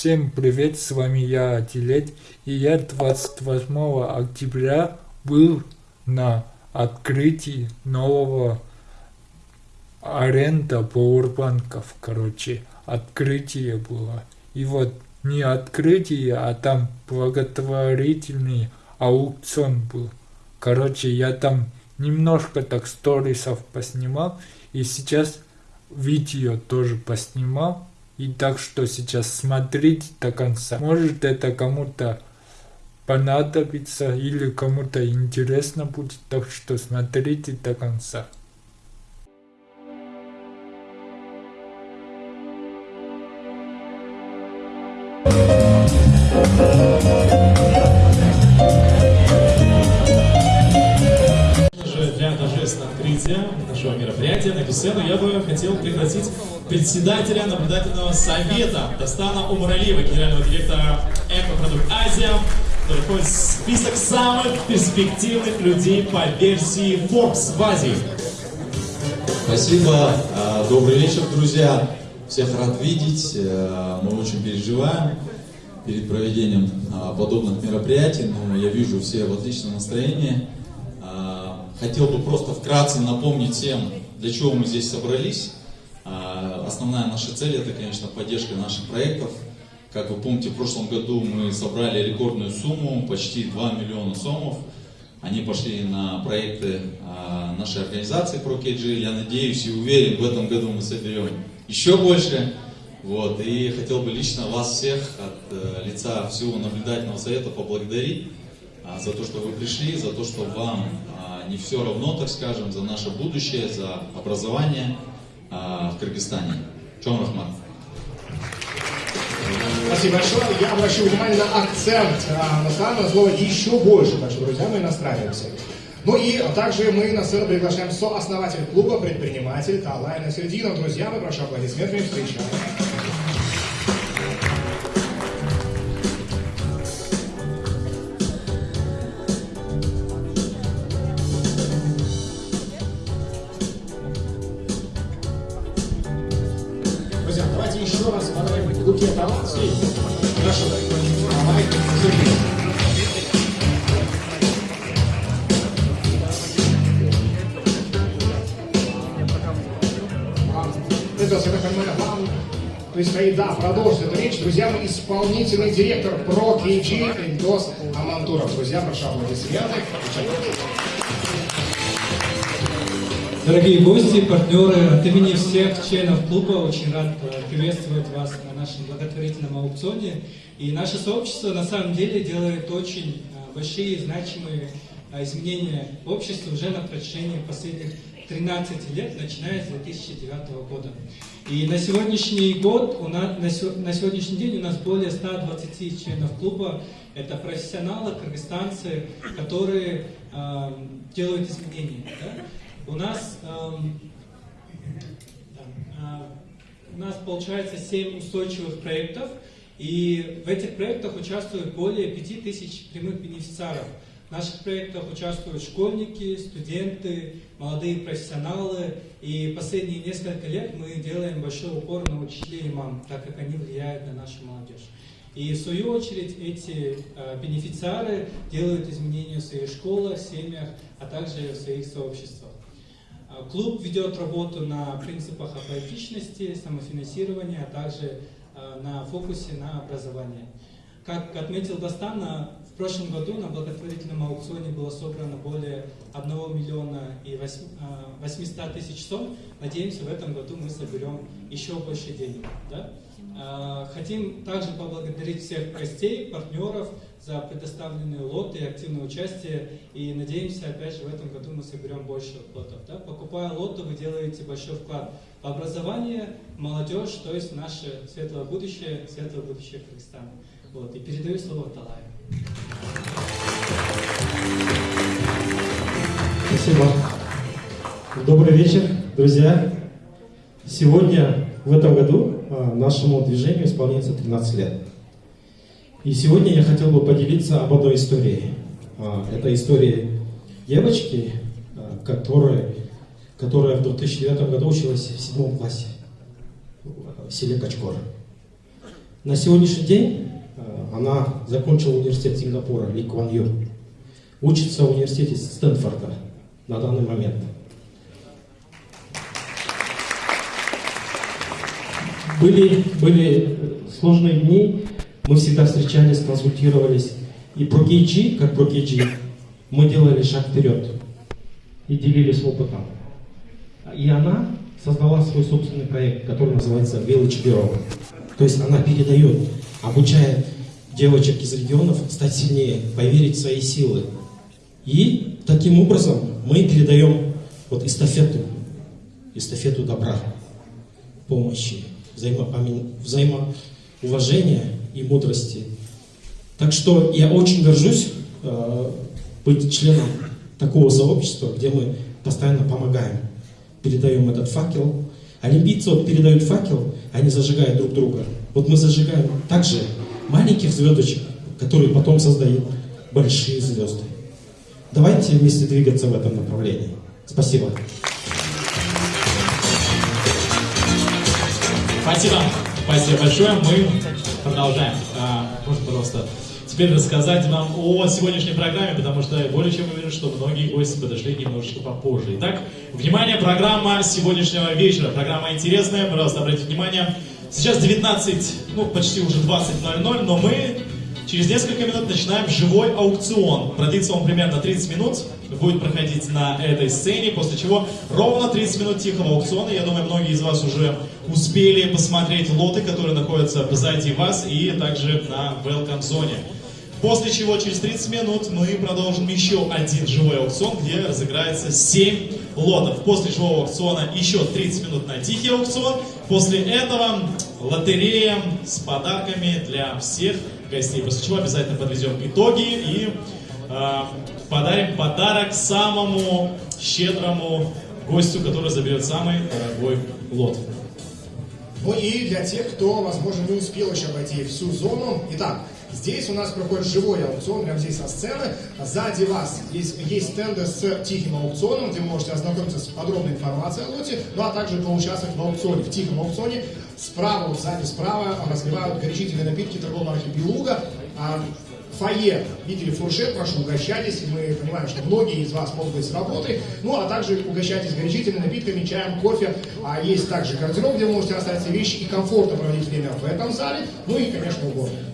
Всем привет, с вами я, Атилет, и я 28 октября был на открытии нового аренда пауэрбанков, короче, открытие было. И вот не открытие, а там благотворительный аукцион был. Короче, я там немножко так сторисов поснимал, и сейчас видео тоже поснимал. И так что сейчас смотрите до конца. Может это кому-то понадобится или кому-то интересно будет, так что смотрите до конца. Для торжественного открытия нашего мероприятия на сцену я бы хотел пригласить председателя наблюдательного совета Дастана Умаралиева, генерального директора Экопродукт Азия, который входит в список самых перспективных людей по версии Forbes в Азии. Спасибо. А, добрый вечер, друзья. Всех рад видеть. Э, мы очень переживаем перед проведением а, подобных мероприятий, но я вижу все в отличном настроении. А, хотел бы просто вкратце напомнить всем, для чего мы здесь собрались. Основная наша цель это, конечно, поддержка наших проектов. Как вы помните, в прошлом году мы собрали рекордную сумму, почти 2 миллиона сомов. Они пошли на проекты нашей организации ProKG. Я надеюсь и уверен, в этом году мы соберем еще больше. Вот, и хотел бы лично вас всех от э, лица всего наблюдательного совета поблагодарить а, за то, что вы пришли, за то, что вам а, не все равно, так скажем, за наше будущее, за образование а, в Кыргызстане. Чем Рахмат. Спасибо большое. Я обращу внимание на акцент а, на странное слово «еще больше». Так что, друзья, мы настраиваемся. Ну и также мы на сцену приглашаем сооснователь клуба, предприниматель Талай Насердинов. Друзья, мы прошу аплодисментами встречаем. Исполнительный директор Pro KG Эдос Амантуров. Друзья, прошу аплодисменты. Дорогие гости, партнеры, от имени всех членов клуба очень рад э, приветствовать вас на нашем благотворительном аукционе. И наше сообщество на самом деле делает очень э, большие значимые э, изменения в обществе уже на протяжении последних 13 лет, начиная с 2009 года. И на сегодняшний год, у нас, на, на сегодняшний день у нас более 120 членов клуба. Это профессионалы, кыргызстанцы, которые э, делают изменения. Да? У нас, эм, э, у нас получается 7 устойчивых проектов, и в этих проектах участвуют более 5000 прямых бенефициаров. В наших проектах участвуют школьники, студенты, молодые профессионалы. И последние несколько лет мы делаем большой упор на учителей и мам, так как они влияют на нашу молодежь. И в свою очередь эти э, бенефициары делают изменения в своих школах, семьях, а также в своих сообществах. Э, клуб ведет работу на принципах аполитичности, самофинансирования, а также э, на фокусе на образование. Как отметил Дастана, в прошлом году на благотворительном аукционе было собрано более 1 миллиона и 800 тысяч сом. Надеемся, в этом году мы соберем еще больше денег. Да? Хотим также поблагодарить всех гостей, партнеров за предоставленные лоты и активное участие. И надеемся, опять же, в этом году мы соберем больше лотов. Да? Покупая лоты, вы делаете большой вклад в образование, молодежь, то есть наше светлое будущее, светлое будущее Кыргызстана. Вот, и передаю слово Талаю. Спасибо. Добрый вечер, друзья. Сегодня, в этом году, а, нашему движению исполняется 13 лет. И сегодня я хотел бы поделиться об одной истории. А, это история девочки, а, которая, которая в 2009 году училась в седьмом классе в селе Качкор. На сегодняшний день она закончила университет Сингапура, Ли Куан Ю. Учится в университете Стэнфорда на данный момент. Были, были сложные дни, мы всегда встречались, консультировались. И про KG, как про KG, мы делали шаг вперед и делились опытом. И она создала свой собственный проект, который называется Village Bureau. То есть она передает, обучая девочек из регионов стать сильнее, поверить в свои силы. И таким образом мы передаем вот эстафету, эстафету добра, помощи, взаимоуважения и мудрости. Так что я очень горжусь э, быть членом такого сообщества, где мы постоянно помогаем, передаем этот факел, Олимпийцы вот передают факел, они зажигают друг друга. Вот мы зажигаем также маленьких звездочек, которые потом создают большие звезды. Давайте вместе двигаться в этом направлении. Спасибо. Спасибо. Спасибо большое. Мы продолжаем. А, можно, пожалуйста, теперь рассказать нам о сегодняшней программе, потому что более чем уверен, что многие гости подошли немножечко попозже. Итак, внимание, программа сегодняшнего вечера. Программа интересная, пожалуйста, обратите внимание. Сейчас 19, ну почти уже 20.00, но мы через несколько минут начинаем живой аукцион. Продлится он примерно 30 минут, будет проходить на этой сцене, после чего ровно 30 минут тихого аукциона. Я думаю, многие из вас уже успели посмотреть лоты, которые находятся позади вас и также на welcome зоне. После чего через 30 минут мы продолжим еще один живой аукцион, где разыграется 7 лотов. После живого аукциона еще 30 минут на тихий аукцион. После этого лотерея с подарками для всех гостей. После чего обязательно подведем итоги и э, подарим подарок самому щедрому гостю, который заберет самый дорогой лот. Ну и для тех, кто, возможно, не успел еще обойти всю зону. Итак, Здесь у нас проходит живой аукцион, прямо здесь со сцены. Сзади вас есть, есть стенды с тихим аукционом, где можете ознакомиться с подробной информацией о лоте, ну а также поучаствовать в аукционе, в тихом аукционе. Справа, сзади справа разливают горячительные напитки торговой марки «Белуга». А фойе видели фуршет, прошу, угощайтесь. Мы понимаем, что многие из вас могут быть с работы. Ну, а также угощайтесь горячительными напитками, чаем, кофе. А есть также гардероб, где вы можете оставить все вещи и комфортно проводить время в этом зале. Ну и, конечно, уборная.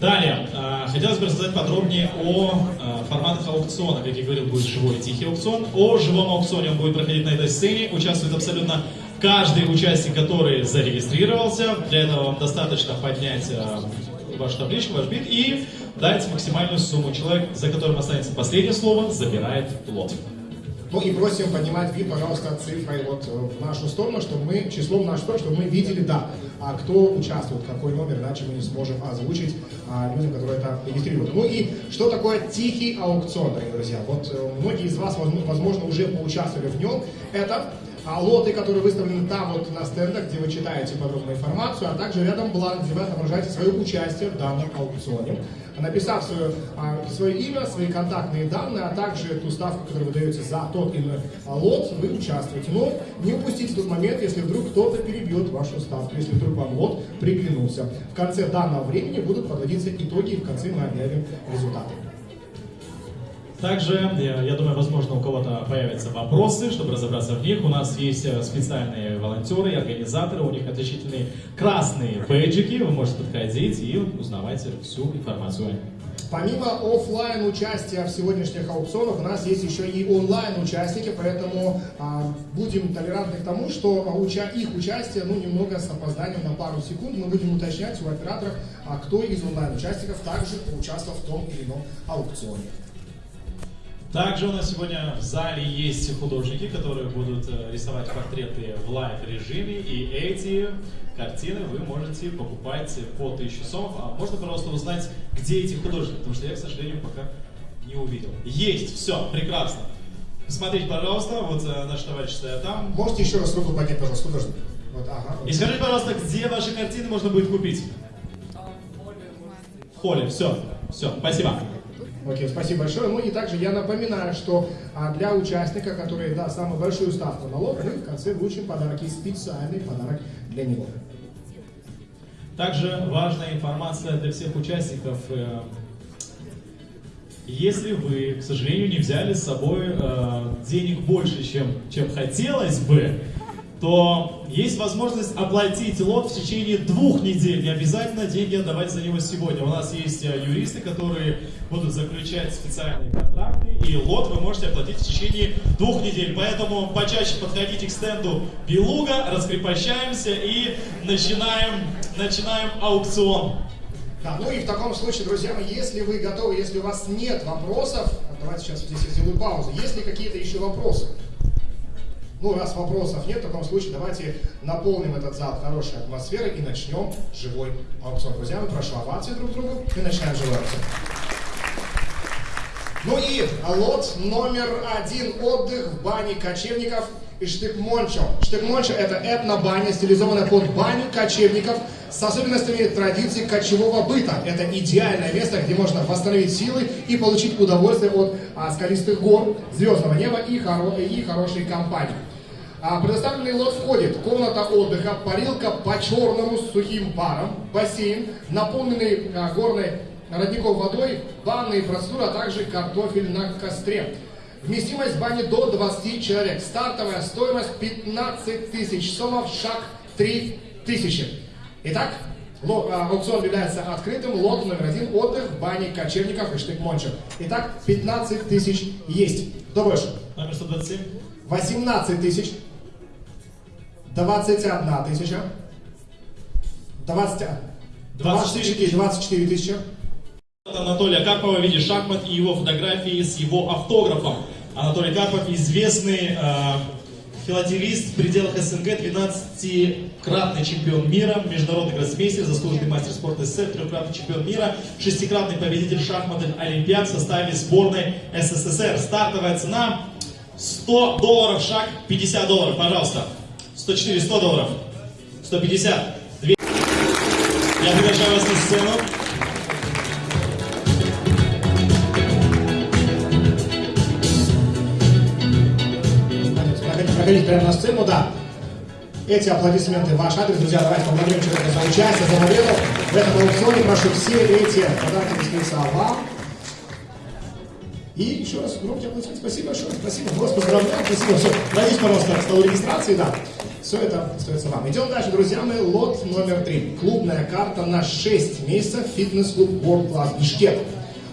Далее, а, хотелось бы рассказать подробнее о а, форматах аукциона. Как я говорил, будет живой тихий аукцион. О живом аукционе он будет проходить на этой сцене. Участвует абсолютно каждый участник, который зарегистрировался. Для этого вам достаточно поднять а, вашу табличку, ваш бит и дать максимальную сумму. Человек, за которым останется последнее слово, забирает лот. Ну и просим поднимать вид, пожалуйста, цифрой вот э, в нашу сторону, чтобы мы, числом в нашу сторону, чтобы мы видели, да, а кто участвует, какой номер, иначе мы не сможем озвучить а, людям, которые это регистрируют. Ну и что такое тихий аукцион, дорогие друзья? Вот э, многие из вас, возможно, уже поучаствовали в нем. Это а лоты, которые выставлены там вот на стендах, где вы читаете подробную информацию, а также рядом бланк, где вы отображаете свое участие в данном аукционе, написав свое, а, свое имя, свои контактные данные, а также ту ставку, которую вы даете за тот или иной лот, вы участвуете. Но не упустите тот момент, если вдруг кто-то перебьет вашу ставку, если вдруг вам лот приглянулся. В конце данного времени будут подводиться итоги, и в конце мы объявим результаты. Также, я думаю, возможно, у кого-то появятся вопросы, чтобы разобраться в них. У нас есть э, специальные волонтеры и организаторы, у них отличительные красные бейджики, вы можете подходить и узнавать всю информацию. Помимо офлайн участия в сегодняшних аукционах, у нас есть еще и онлайн участники, поэтому а, будем толерантны к тому, что уча их участие, ну, немного с опозданием на пару секунд, мы будем уточнять у операторов, а кто из онлайн участников также поучаствовал в том или ином аукционе. Также у нас сегодня в зале есть художники, которые будут э, рисовать портреты в live режиме, и эти картины вы можете покупать по 1000 сомов. А можно, пожалуйста, узнать, где эти художники, потому что я, к сожалению, пока не увидел. Есть, все, прекрасно. Смотрите, пожалуйста, вот э, наш товарищ стоят там. Можете еще раз руку поднять, пожалуйста, художник? Вот, ага. И скажите, пожалуйста, где ваши картины можно будет купить? В холле, все, все, спасибо. Окей, спасибо большое. Ну и также я напоминаю, что а, для участника, который даст самую большую ставку на лот, мы в конце вручим подарок и специальный подарок для него. Также важная информация для всех участников. Э, Если вы, к сожалению, не взяли с собой э, денег больше, чем, чем хотелось бы, то есть возможность оплатить лот в течение двух недель. Не обязательно деньги отдавать за него сегодня. У нас есть э, юристы, которые будут заключать специальные контракты, и лот вы можете оплатить в течение двух недель. Поэтому почаще подходите к стенду Белуга, раскрепощаемся и начинаем, начинаем аукцион. Да, ну и в таком случае, друзья мои, если вы готовы, если у вас нет вопросов, давайте сейчас здесь я сделаю паузу. Есть ли какие-то еще вопросы? Ну, раз вопросов нет, в таком случае давайте наполним этот зал хорошей атмосферой и начнем живой аукцион. Друзья, мы прошу овации друг другу и начинаем живой аукцион. Ну и лот номер один отдых в бане кочевников и Штык-Мончо. Штык-Мончо это этно-баня, стилизованная под баню кочевников с особенностями традиций кочевого быта. Это идеальное место, где можно восстановить силы и получить удовольствие от а, скалистых гор, звездного неба и, хоро и хорошей компании. А, предоставленный лот входит комната отдыха, парилка по черному с сухим паром, бассейн, наполненный а, горной родников водой, банные процедуры, а также картофель на костре. Вместимость бани до 20 человек. Стартовая стоимость 15 тысяч сомов, шаг 3 тысячи. Итак, ло, а, аукцион является открытым. Лот номер один. Отдых в бане кочевников и штык-мончо. Итак, 15 тысяч есть. Кто больше? Номер 127. 18 тысяч. 21 тысяча. 20, 24, 24 тысячи. Анатолия Карпова в виде шахмат и его фотографии с его автографом. Анатолий Карпов известный э, филателист в пределах СНГ, 12-кратный чемпион мира, международный гроссмейстер, заслуженный мастер спорта СССР, трехкратный чемпион мира, шестикратный победитель шахматных олимпиад в составе сборной СССР. Стартовая цена 100 долларов шаг, 50 долларов, пожалуйста. 104, 100 долларов, 150, 200. Я приглашаю вас на сцену. Проходите, прямо на сцену, да. Эти аплодисменты ваш адрес. Друзья, давайте поблагодарим человека за участие, за победу. В этом аукционе прошу все эти подарки расписаться вам. И еще раз громкие аплодисменты. Спасибо большое. Спасибо. Вас поздравляю. Спасибо. Все. Пройдите, пожалуйста, к столу регистрации. Да. Все это остается вам. Идем дальше, друзья мои. Лот номер три. Клубная карта на 6 месяцев. Фитнес-клуб World Class Бишкек.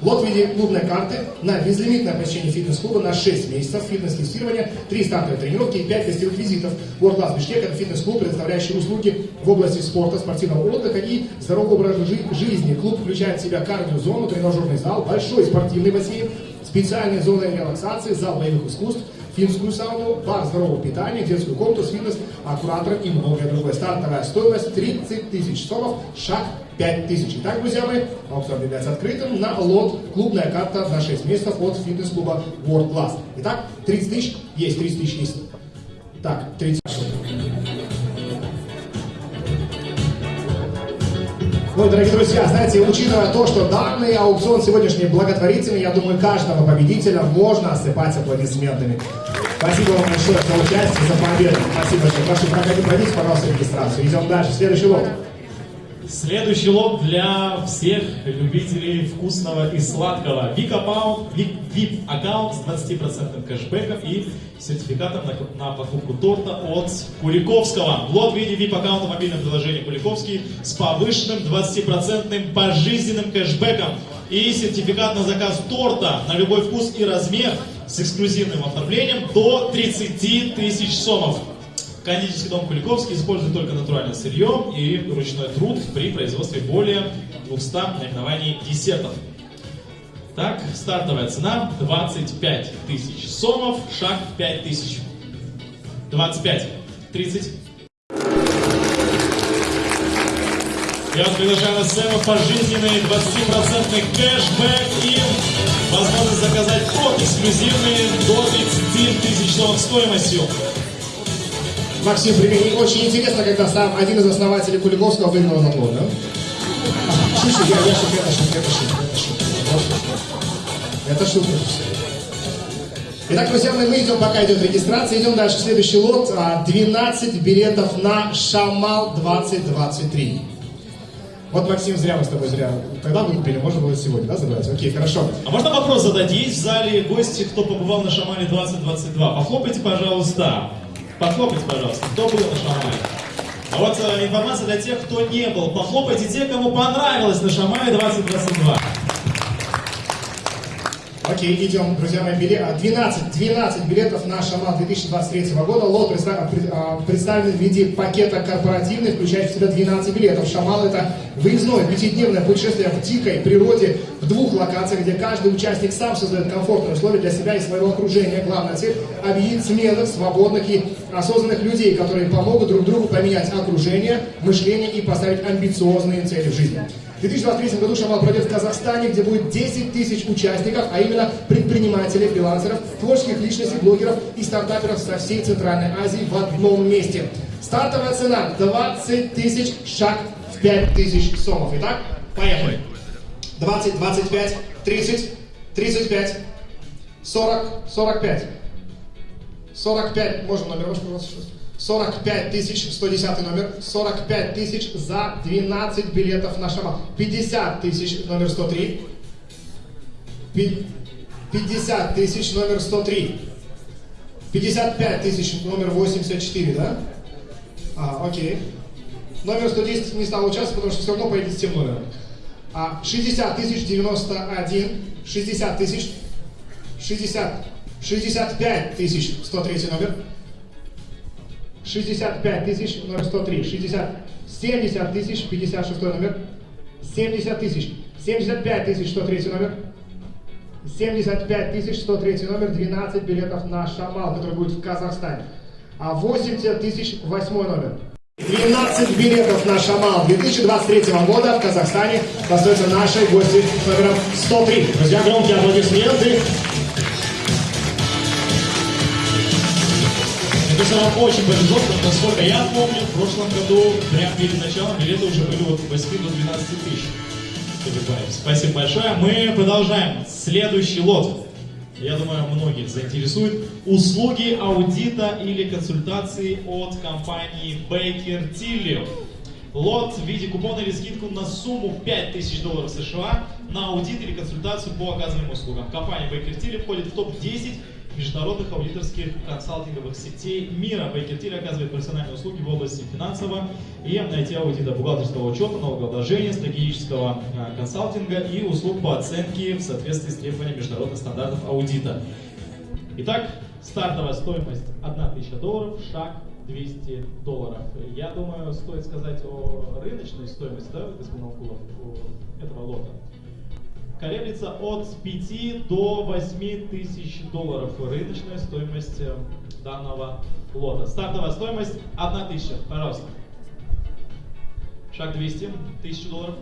Лот в виде клубной карты на безлимитное посещение фитнес-клуба на 6 месяцев, фитнес-тестирование, 3 стартовые тренировки и 5 гостевых визитов. World Class Бишкек – это фитнес-клуб, предоставляющий услуги в области спорта, спортивного отдыха и здорового образа жи- жизни. Клуб включает в себя кардиозону, тренажерный зал, большой спортивный бассейн, специальные зоны релаксации, зал боевых искусств, финскую сауну, бар здорового питания, детскую комнату с фитнес, куратором и многое другое. Стартовая стоимость 30 тысяч сомов, шаг 5 тысяч. Итак, друзья мои, аукцион является открытым на лот клубная карта на 6 месяцев от фитнес-клуба World Class. Итак, 30 тысяч есть, 30 тысяч есть. Так, 30 Ну и, дорогие друзья, знаете, учитывая то, что данный аукцион сегодняшний благотворительный, я думаю, каждого победителя можно осыпать аплодисментами. Спасибо вам большое за участие, за победу. Спасибо большое. Прошу, проходите, пройдите, пожалуйста, регистрацию. Идем дальше. Следующий лот. Следующий лот для всех любителей вкусного и сладкого. VIP аккаунт, с 20% кэшбэков и сертификатом на, на покупку торта от Куликовского. Лот в виде VIP аккаунта в мобильном Куликовский с повышенным 20% пожизненным кэшбэком и сертификат на заказ торта на любой вкус и размер с эксклюзивным оформлением до 30 тысяч сомов. Кондитерский дом Куликовский использует только натуральное сырье и ручной труд при производстве более 200 наименований десертов. Так, стартовая цена 25 тысяч сомов, шаг 5 тысяч. 25, 30. Я вас приглашаю на сцену пожизненный 20% кэшбэк и возможность заказать торт эксклюзивный до 30 тысяч сомов стоимостью. Максим, примени. Очень интересно, когда сам один из основателей Куликовского выиграл на лот, да? Шучу, я, я шучу, это шутка, это шутка, это шутка. Это шутка. Итак, друзья мои, мы идем, пока идет регистрация, идем дальше. Следующий лот. а, 12 билетов на Шамал 2023. Вот, Максим, зря мы с тобой зря. Тогда выкупили, можно было сегодня, да, забрать? Окей, хорошо. А можно вопрос задать? Есть в зале гости, кто побывал на Шамале 2022? Похлопайте, пожалуйста. Похлопайте, пожалуйста. Кто был на Шамале? А вот э, информация для тех, кто не был. Похлопайте те, кому понравилось на Шамале 2022. Окей, идем, друзья мои, билет, 12, 12 билетов на Шамал 2023 года. Лот а, представлен в виде пакета корпоративный, включающий в себя 12 билетов. Шамал это выездное пятидневное путешествие в дикой природе в двух локациях, где каждый участник сам создает комфортные условия для себя и своего окружения. Главная цель – объединить смелых, свободных и осознанных людей, которые помогут друг другу поменять окружение, мышление и поставить амбициозные цели в жизни. В 2023 году Шамал пройдет в Казахстане, где будет 10 тысяч участников, а именно предпринимателей, фрилансеров, творческих личностей, блогеров и стартаперов со всей Центральной Азии в одном месте. Стартовая цена 20 тысяч, шаг в 5 тысяч сомов. Итак, поехали. 20, 25, 30, 35, 40, 45. 45, можно номер ваш, пожалуйста? 45 тысяч, 110 номер, 45 тысяч за 12 билетов на Шамал. 50 тысяч, номер 103. Пи- 50 тысяч, номер 103. 55 тысяч, номер 84, да? А, окей. Номер 110 не стал участвовать, потому что все равно поедет с тем номером. А, 60 тысяч, 91, 60 тысяч, 60, 65 тысяч, 103 номер. 65 тысяч, номер 103, 60, 70 тысяч, 56 номер, 70 тысяч, 75 тысяч, 103 номер, 75 тысяч, 103 номер, 12 билетов на Шамал, который будет в Казахстане, а 80 тысяч, 8 номер. 12 билетов на Шамал 2023 года в Казахстане достается нашей гости номером 103. Друзья, громкие аплодисменты. Кажется, вам очень повезло, потому что, насколько я помню, в прошлом году, прямо перед началом, билеты уже были от 8 до 12 тысяч. Спасибо большое. Мы продолжаем. Следующий лот. Я думаю, многих заинтересует. Услуги аудита или консультации от компании Baker Tilly. Лот в виде купона или скидку на сумму 5000 долларов США на аудит или консультацию по оказанным услугам. Компания Baker Tilly входит в топ-10 международных аудиторских консалтинговых сетей мира. Tilly оказывает профессиональные услуги в области финансового и IT-аудита, бухгалтерского учета, налогообложения, стратегического а, консалтинга и услуг по оценке в соответствии с требованиями международных стандартов аудита. Итак, стартовая стоимость 1000 долларов, шаг 200 долларов. Я думаю, стоит сказать о рыночной стоимости, да, господин Алкулов, этого лота. Колеблется от 5 до 8 тысяч долларов рыночная стоимость э, данного лота. Стартовая стоимость 1 тысяча, пожалуйста. Шаг 200, 1000 долларов.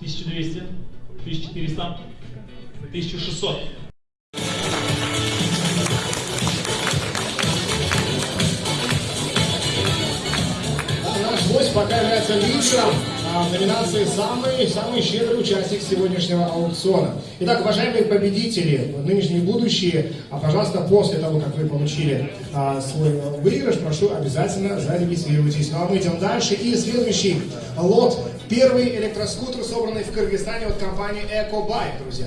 1200, 1400, 1600. Да, наш гость пока является лидером а, в номинации «Самый, самый щедрый участник сегодняшнего аукциона». Итак, уважаемые победители, нынешние и будущие, а, пожалуйста, после того, как вы получили а, свой выигрыш, прошу обязательно зарегистрируйтесь. Ну а мы идем дальше. И следующий лот. Первый электроскутер, собранный в Кыргызстане от компании «Экобайк», друзья.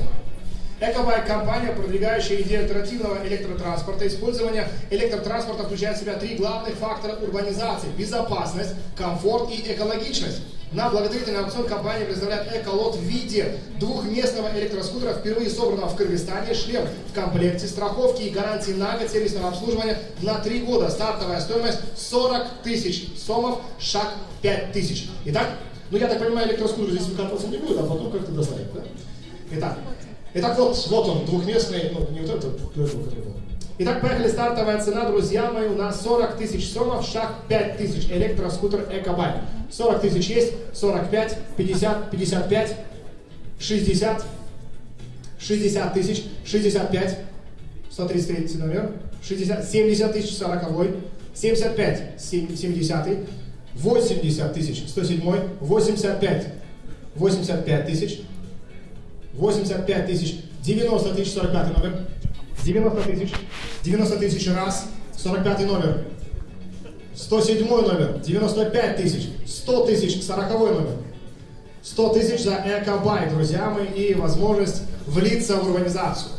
Экобайк – компания, продвигающая идею альтернативного электротранспорта. Использование электротранспорта включает в себя три главных фактора урбанизации – безопасность, комфорт и экологичность. На благотворительный аукцион компания представляет эколот в виде двухместного электроскутера, впервые собранного в Кыргызстане, шлем в комплекте, страховки и гарантии на год сервисного обслуживания на три года. Стартовая стоимость 40 тысяч сомов, шаг 5 тысяч. Итак, ну я так понимаю, электроскутер здесь выкатываться не будет, а потом как-то доставить, да? Итак, Итак, вот, вот он, двухместный, ну, не вот этот, который был. Итак, поехали, стартовая цена, друзья мои, у нас 40 тысяч сомов, шаг 5 тысяч, электроскутер Экобайк. 40 тысяч есть, 45, 50, 55, 60, 60 тысяч, 65, 133 номер, 60, 70 тысяч, 40, 75, 70, 80 тысяч, 107, 85, 85 тысяч, 85 тысяч, 90 тысяч, 45 номер, 90 тысяч, 90 тысяч раз, 45 номер, 107 номер, 95 тысяч, 100 тысяч, 40 номер. 100 тысяч за Экобай, друзья мои, и возможность влиться в урбанизацию.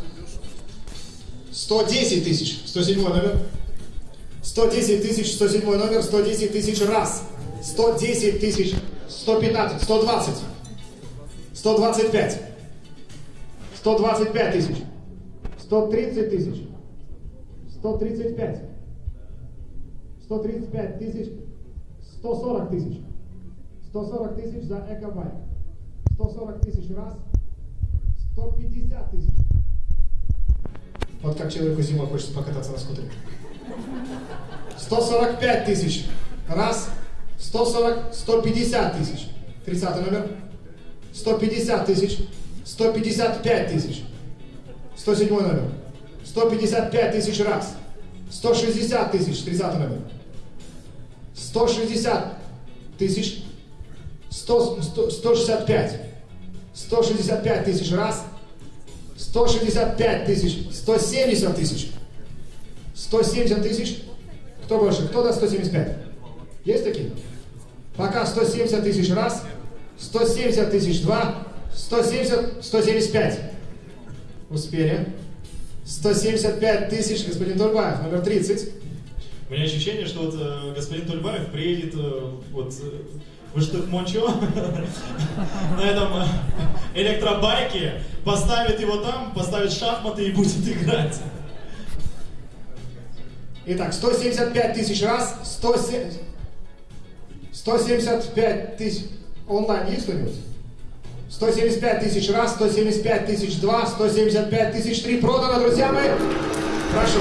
110 тысяч, 107 номер. 110 тысяч, 107 номер, 110 тысяч раз. 110 тысяч, 115, 120. 125. 125 тысяч. 130 тысяч. 135. 135 тысяч. 140 тысяч. 140 тысяч за экобайк. 140 тысяч раз. 150 тысяч. Вот как человеку зимой хочется покататься на скутере. 145 тысяч. Раз. 140, 150 тысяч. 30 номер. 150 тысяч. 155 тысяч. 107 номер. 155 тысяч раз. 160 тысяч. 30 номер. 160 тысяч. 100, 100, 165. 165 тысяч раз. 165 тысяч. 170 тысяч. 170 тысяч. Кто больше? Кто даст 175? Есть такие? Пока 170 тысяч раз. 170 тысяч два. 170, 175. Успели. 175 тысяч, господин Турбаев, номер 30. У меня ощущение, что вот э, господин Тульбаев приедет э, вот э, в Иштык-Мончо на этом э, электробайке, поставит его там, поставит шахматы и будет играть. Итак, 175 тысяч раз, 170, 175 тысяч, онлайн есть кто-нибудь? 175 тысяч раз, 175 тысяч два, 175 тысяч три продано, друзья мои. Прошу.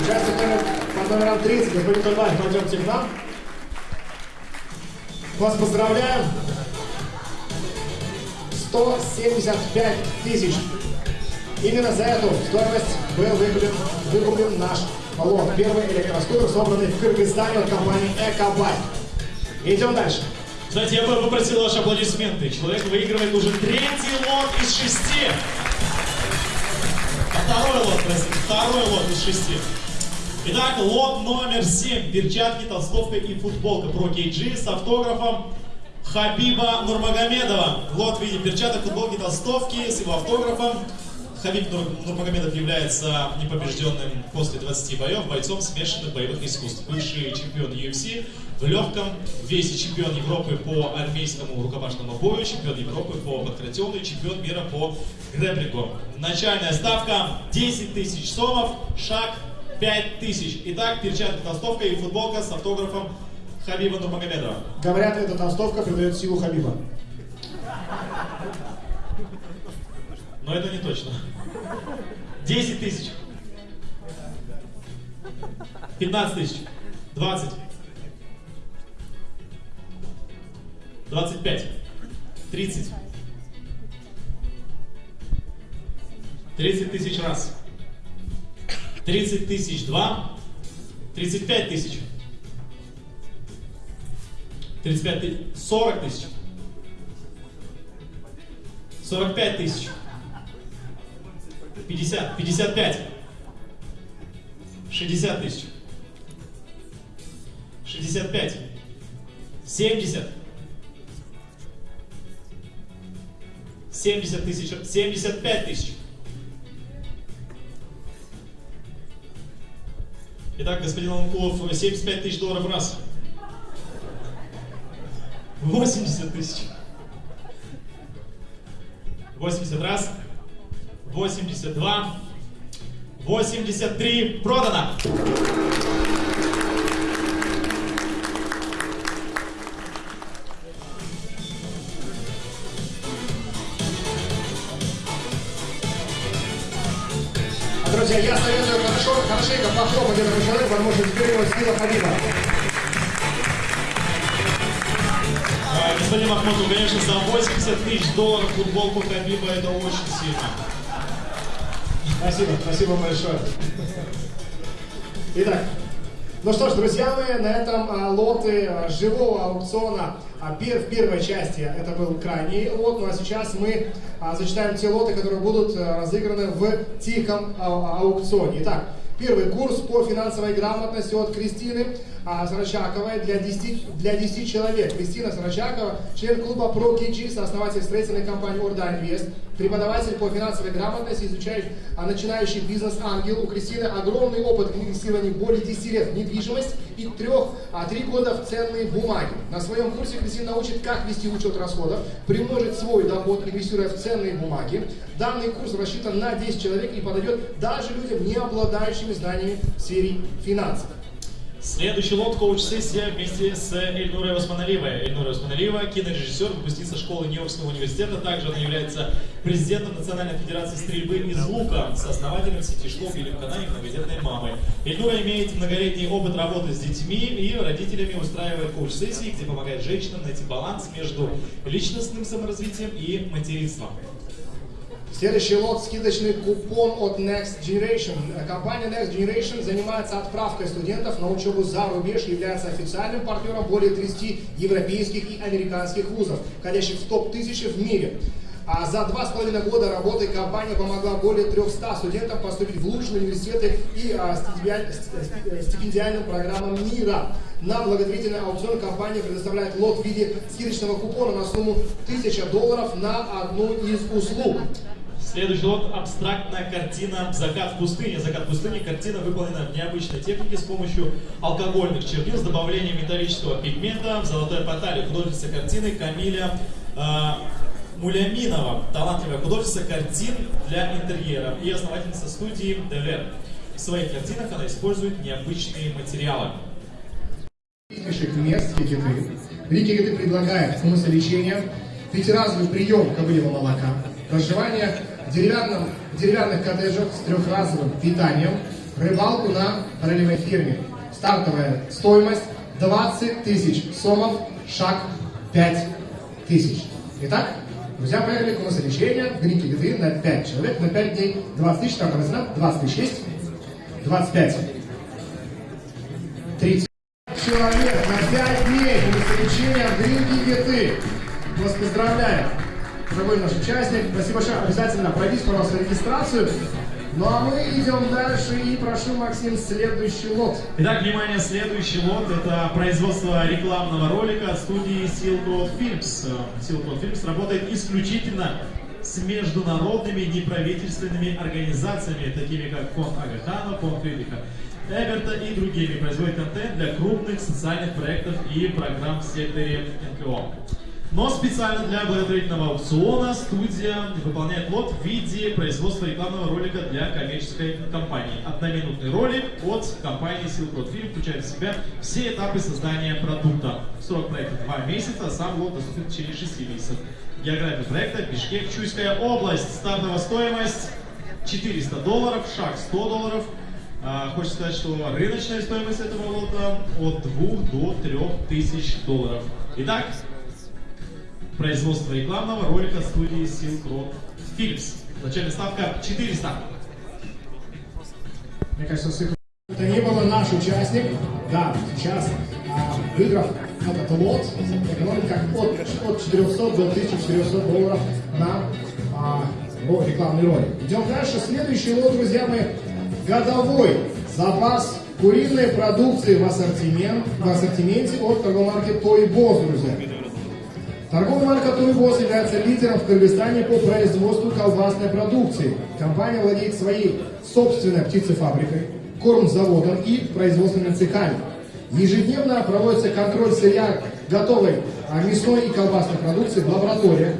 Участник номер, под номером 30, господин Тульбаев, пойдемте к нам. Вас поздравляем. 175 тысяч. Именно за эту стоимость был выкуплен, выкуплен наш лот. Первый электроскутер, собранный в Кыргызстане от компании Экобайк. Идем дальше. Кстати, я бы попросил ваши аплодисменты. Человек выигрывает уже третий лот из шести. А Второй лот, простите, второй лот из шести. Итак, лот номер 7. Перчатки, толстовка и футболка Pro KG с автографом Хабиба Нурмагомедова. Лот в виде перчаток, футболки, толстовки с его автографом. Хабиб Нур- Нурмагомедов является непобежденным после 20 боев бойцом смешанных боевых искусств. Бывший чемпион UFC в легком весе, чемпион Европы по армейскому рукопашному бою, чемпион Европы по подкратиону и чемпион мира по грэплингу. Начальная ставка 10 тысяч сомов, шаг 5 тысяч. Итак, перчатки, толстовка и футболка с автографом Хабиба Нурмагомедова. Говорят, эта толстовка придает силу Хабиба. Но это не точно. 10 тысяч. 15 тысяч. 20. 25. 30. 30 тысяч раз. 30 тысяч два. 35 тысяч. 35 тысяч. 40 тысяч. 45 тысяч. 50, 55, 60 тысяч, 65, 70, 70 тысяч, 75 тысяч. Итак, господин Ломкулов, 75 тысяч долларов раз. 80 тысяч. 80 раз. 82, 83, продано. Друзья, я советую хорошо, хорошенько похлопать этому человеку, потому что теперь его сила Хабиба. А, Господин Махмутов, конечно, за 80 тысяч долларов футболку Хабиба это очень сильно. Спасибо, спасибо большое. Итак, ну что ж, друзья мои, на этом а, лоты а, живого аукциона а, в первой части это был крайний лот, ну а сейчас мы зачитаем те лоты, которые будут разыграны в тихом аукционе. Итак, первый курс по финансовой грамотности от Кристины Сарачаковой для 10, для 10 человек. Кристина Сарачакова, член клуба ProKG, сооснователь строительной компании Орда Инвест, преподаватель по финансовой грамотности, изучает а, начинающий бизнес-ангел. У Кристины огромный опыт инвестирования более 10 лет в недвижимость и трех, а, 3 года в ценные бумаги. На своем курсе Кристина научит, как вести учет расходов, примножить свой доход, инвестируя в ценные бумаги. Данный курс рассчитан на 10 человек и подойдет даже людям, не обладающими знаниями в сфере финансов. Следующий лот коуч-сессия вместе с Эльнурой Османалиевой. Эльнура Османалиева, кинорежиссер, выпускница школы Нью-Йоркского университета. Также она является президентом Национальной федерации стрельбы из лука, сооснователем сети школ Билем Кананик многодетной мамы. Эльнура имеет многолетний опыт работы с детьми и родителями устраивает коуч-сессии, где помогает женщинам найти баланс между личностным саморазвитием и материнством. Следующий лот – скидочный купон от Next Generation. Компания Next Generation занимается отправкой студентов на учебу за рубеж является официальным партнером более 30 европейских и американских вузов, входящих в топ-1000 в мире. А за два с половиной года работы компания помогла более 300 студентам поступить в лучшие университеты и а, стипендиальным программам мира. На благотворительный аукцион компания предоставляет лот в виде скидочного купона на сумму 1000 долларов на одну из услуг. Следующий лот – абстрактная картина «Закат в пустыне». «Закат в пустыне» – картина выполнена в необычной технике с помощью алкогольных чернил с добавлением металлического пигмента в золотой портале. Художница картины Камиля э, Муляминова, талантливая художница картин для интерьера и основательница студии Девер. В своих картинах она использует необычные материалы. мест Кикиты. Рикигиты предлагает смысл лечения, пятиразовый прием кобыльего молока, деревянном, деревянных коттеджах с трехразовым питанием, рыбалку на ролевой фирме. Стартовая стоимость 20 тысяч сомов, шаг 5 тысяч. Итак, друзья, поехали к нас лечение в Грике Гиты на 5 человек, на 5 дней. 20 тысяч, там цена, 20 тысяч есть, 25, 30 человек на 5 дней лечения в Грике Гиты. Вас поздравляем! Дорогой наш участник. Спасибо большое. Обязательно пройдите, пожалуйста, регистрацию. Ну а мы идем дальше и прошу, Максим, следующий лот. Итак, внимание, следующий лот – это производство рекламного ролика от студии Silk Road Films. Silk Road Films работает исключительно с международными неправительственными организациями, такими как фонд Агахана, фонд Фридриха Эберта и другими. Производит контент для крупных социальных проектов и программ в секторе НКО. Но специально для благотворительного аукциона студия выполняет лот в виде производства рекламного ролика для коммерческой компании. Одноминутный ролик от компании Silk Road Film включает в себя все этапы создания продукта. Срок проекта 2 месяца, сам лот доступен в течение 6 месяцев. География проекта Бишкек, Чуйская область. Стартовая стоимость 400 долларов, шаг 100 долларов. А, хочется сказать, что рыночная стоимость этого лота от 2 до 3 тысяч долларов. Итак, производства рекламного ролика студии Road Films. Начальная ставка 400. Мне кажется, это не было наш участник. Да, сейчас, а, выиграв этот лот, экономит как от, от 400 до 1400 долларов на а, рекламный ролик. Идем дальше. Следующий лот, друзья мои, годовой запас куриной продукции в, ассортимент, в ассортименте от торговой марки Toy Boss, друзья. Торговая марка Туйбос является лидером в Кыргызстане по производству колбасной продукции. Компания владеет своей собственной птицефабрикой, кормзаводом и производственными цехами. Ежедневно проводится контроль сырья готовой а, мясной и колбасной продукции в лабораториях,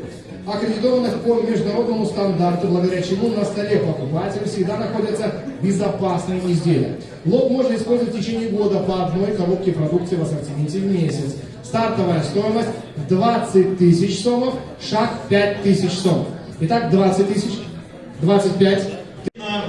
аккредитованных по международному стандарту, благодаря чему на столе покупателя всегда находятся безопасные изделия. Лот можно использовать в течение года по одной коробке продукции в ассортименте в месяц. Стартовая стоимость 20 тысяч сомов, шаг 5 тысяч сомов. Итак, 20 тысяч, 25.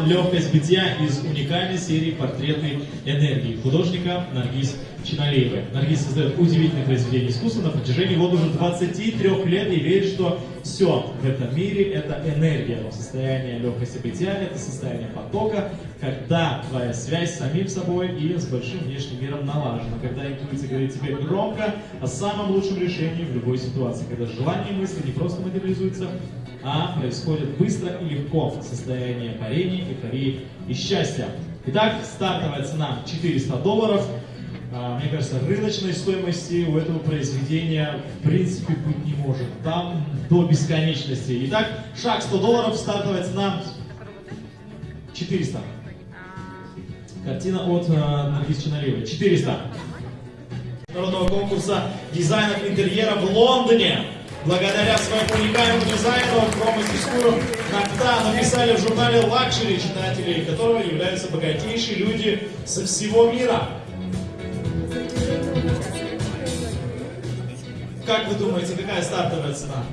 Легкость бытия из уникальной серии портреты энергии художника Наргиз Чиналеевой. Наргиз создает удивительные произведения искусства на протяжении вот уже 23 лет и верит, что все в этом мире это энергия. Но состояние легкости бытия это состояние потока, когда твоя связь с самим собой и с большим внешним миром налажена. Когда интуиция говорит тебе громко о самом лучшем решении в любой ситуации. Когда желания и мысли не просто материализуются, а происходит быстро и легко. Состояние парения, эйфории и счастья. Итак, стартовая цена 400 долларов. А, Мне кажется, рыночной стоимости у этого произведения в принципе быть не может. Там до бесконечности. Итак, шаг 100 долларов, стартовая цена 400. Картина от э, Наргиз Чиналиевой. 400. Народного конкурса дизайнов интерьера в Лондоне. Благодаря своему уникальному дизайну промо-текстурам Накта написали в журнале Luxury читателей, которого являются богатейшие люди со всего мира. Как вы думаете, какая стартовая цена?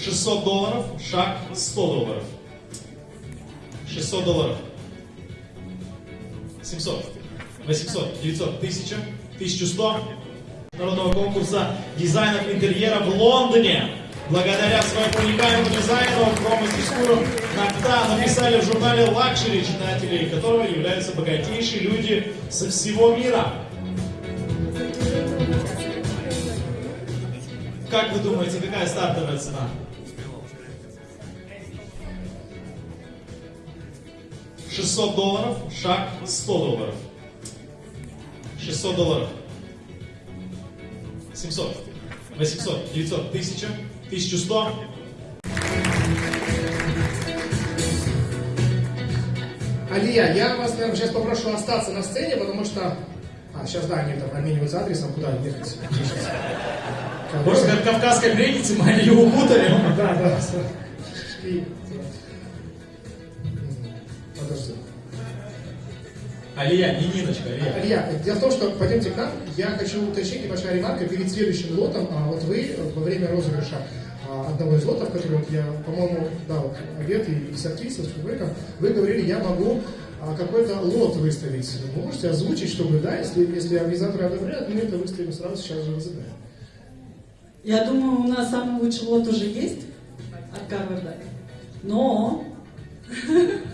Шестьсот долларов, шаг 100 долларов. 600 долларов. 700, 800, 900, 1000, 1100 народного конкурса дизайнов интерьера в Лондоне. Благодаря своему уникальному дизайну промо-текстурам Накта написали в журнале Luxury читателей, которого являются богатейшие люди со всего мира. Как вы думаете, какая стартовая цена? 600 долларов, шаг 100 долларов. 600 долларов. 700, 800, 900, 1000, 1100. Алия, я вас, наверное, сейчас попрошу остаться на сцене, потому что... А, сейчас, да, они там обмениваются адресом, куда ехать. Может, как кавказской пленнице мы ее укутали? Да, да. Алия, не Ниночка, Алия. Илья, дело в том, что пойдемте к нам. Я хочу уточнить небольшая ремарка перед следующим лотом. А вот вы во время розыгрыша а, одного из лотов, который вот я, по-моему, да, вот обед и артистом, с человеком, вы говорили, я могу а, какой-то лот выставить. Вы можете озвучить, чтобы, да, если, если организаторы одобряют, мы это выставим сразу сейчас же разыграем. Я думаю, у нас самый лучший лот уже есть от Гарварда. Но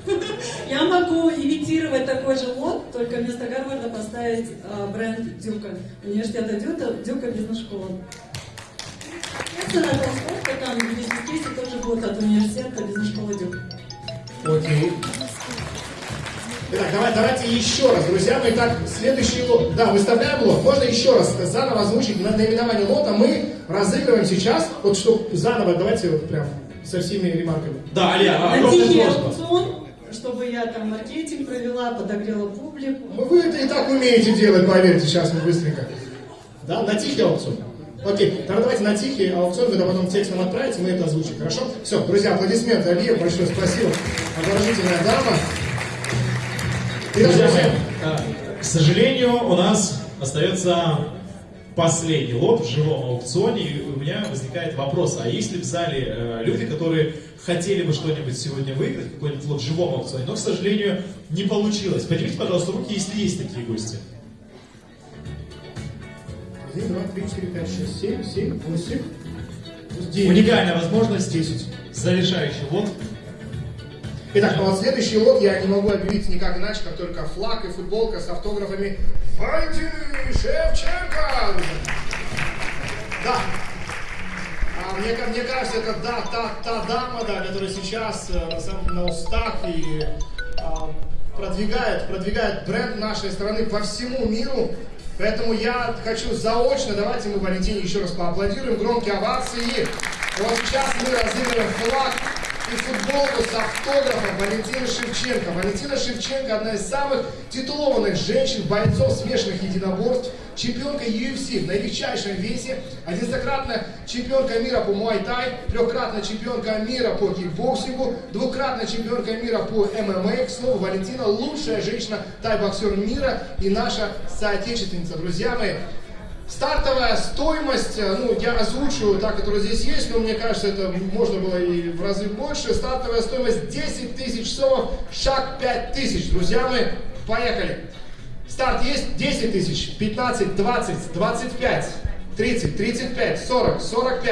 я могу имитировать такой же лот, только вместо Гарварда поставить а, бренд Дюка. Университета Дюка, Дюка бизнес-школа. Естественно, толстовка там в бизнес-кейсе тоже будет от университета бизнес-школы Дюка. Окей. Итак, давай, давайте еще раз, друзья. Ну, итак, следующий лот. Да, выставляем лот. Можно еще раз заново озвучить на наименование лота. Мы разыгрываем сейчас, вот что заново, давайте вот прям со всеми ремарками. Да, Алия, На огромная просьба. Чтобы я там маркетинг провела, подогрела публику. Ну, Вы это и так умеете делать, поверьте, сейчас мы быстренько. Да, на тихий аукцион. Окей, тогда давайте на тихий аукцион, вы это потом текстом отправите, мы это озвучим, хорошо? Все, друзья, аплодисменты Алие, большое спасибо. Обворожительная дама. Друзья мои, а, к сожалению, у нас остается последний лот в живом аукционе, и у меня возникает вопрос, а есть ли в зале э, люди, которые хотели бы что-нибудь сегодня выиграть, какой-нибудь лот в живом аукционе, но, к сожалению, не получилось. Поднимите, пожалуйста, руки, если есть такие гости. Один, два, три, четыре, пять, шесть, семь, семь, восемь, девять. Уникальная возможность, Десять. завершающий лот. Итак, ну следующий лот я не могу объявить никак иначе, как только флаг и футболка с автографами Валентины Шевченко. Да. А мне, мне кажется, это да, та, та дама, да, которая сейчас э, на, на устах и а, продвигает, продвигает бренд нашей страны по всему миру. Поэтому я хочу заочно, давайте мы Валентине еще раз поаплодируем, громкие овации. Вот сейчас мы разыгрываем флаг и футболку с автографом Валентины Шевченко. Валентина Шевченко одна из самых титулованных женщин-бойцов смешанных единоборств, чемпионка UFC в наилегчайшем весе, одиннадцатикратная чемпионка мира по муай-тай, трехкратная чемпионка мира по кикбоксингу, двукратная чемпионка мира по ММА. К слову, Валентина лучшая женщина тай-боксер мира и наша соотечественница. Друзья мои, Стартовая стоимость, э, ну, я озвучу та, которая здесь есть, но мне кажется, это можно было и в разы больше. Стартовая стоимость 10 тысяч сомов, шаг 5 тысяч. Друзья мои, поехали. Старт есть 10 тысяч, 15, 20, 25, 30, 35, 40, 45.